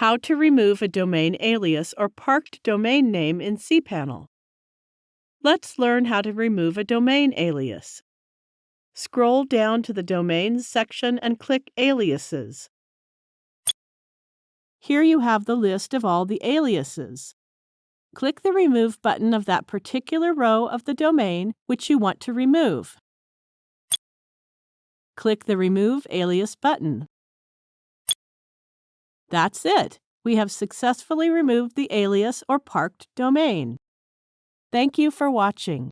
How to remove a domain alias or parked domain name in cPanel. Let's learn how to remove a domain alias. Scroll down to the Domains section and click Aliases. Here you have the list of all the aliases. Click the Remove button of that particular row of the domain which you want to remove. Click the Remove Alias button. That's it. We have successfully removed the alias or parked domain. Thank you for watching.